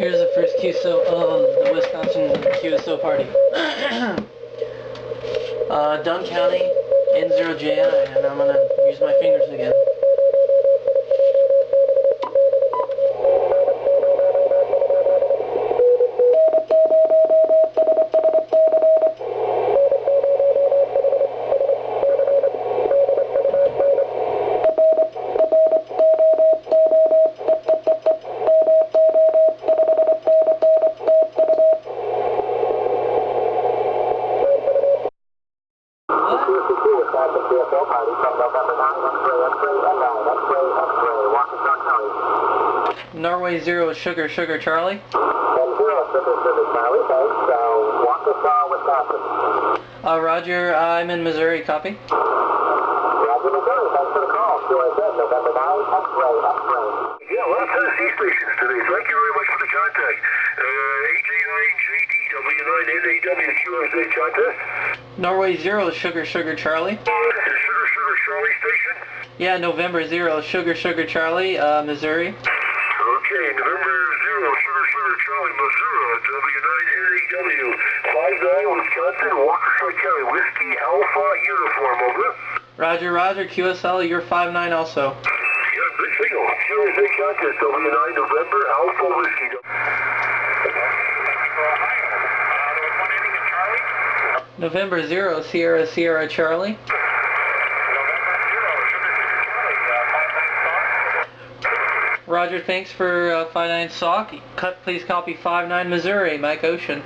Here's the first QSO of the Wisconsin QSO party. uh, Dunn County, N0JI, and I'm gonna use my fingers again. Norway Zero Sugar Sugar Charlie. And zero Sugar Sugar Charlie, thanks. Uh, Waukesha, Wisconsin. Uh, Roger, I'm in Missouri. Copy. Roger, Missouri. Thanks for the call. QSS, November 9, X-ray, X-ray. Yeah, a lot of Tennessee stations today. Thank you very much for the contact. Uh, AJ9JDW9NAW QSA contact. Norway Zero Sugar Sugar Charlie. The Sugar Sugar Charlie station. Yeah, November Zero Sugar Sugar Charlie, uh, Missouri. Okay, November 0, Sugar Sugar Charlie, Missouri, W9NAW, 59 Wisconsin, Waukesha County, Whiskey Alpha Uniform, over. Roger, Roger, QSL, you're 5-9 also. Yeah, good signal. QSA contact, W9 November Alpha Whiskey. November Zero Sierra Sierra Charlie. Roger, thanks for uh, 5-9 SOC. Cut, please copy 5-9 Missouri, Mike Ocean.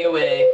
9UA.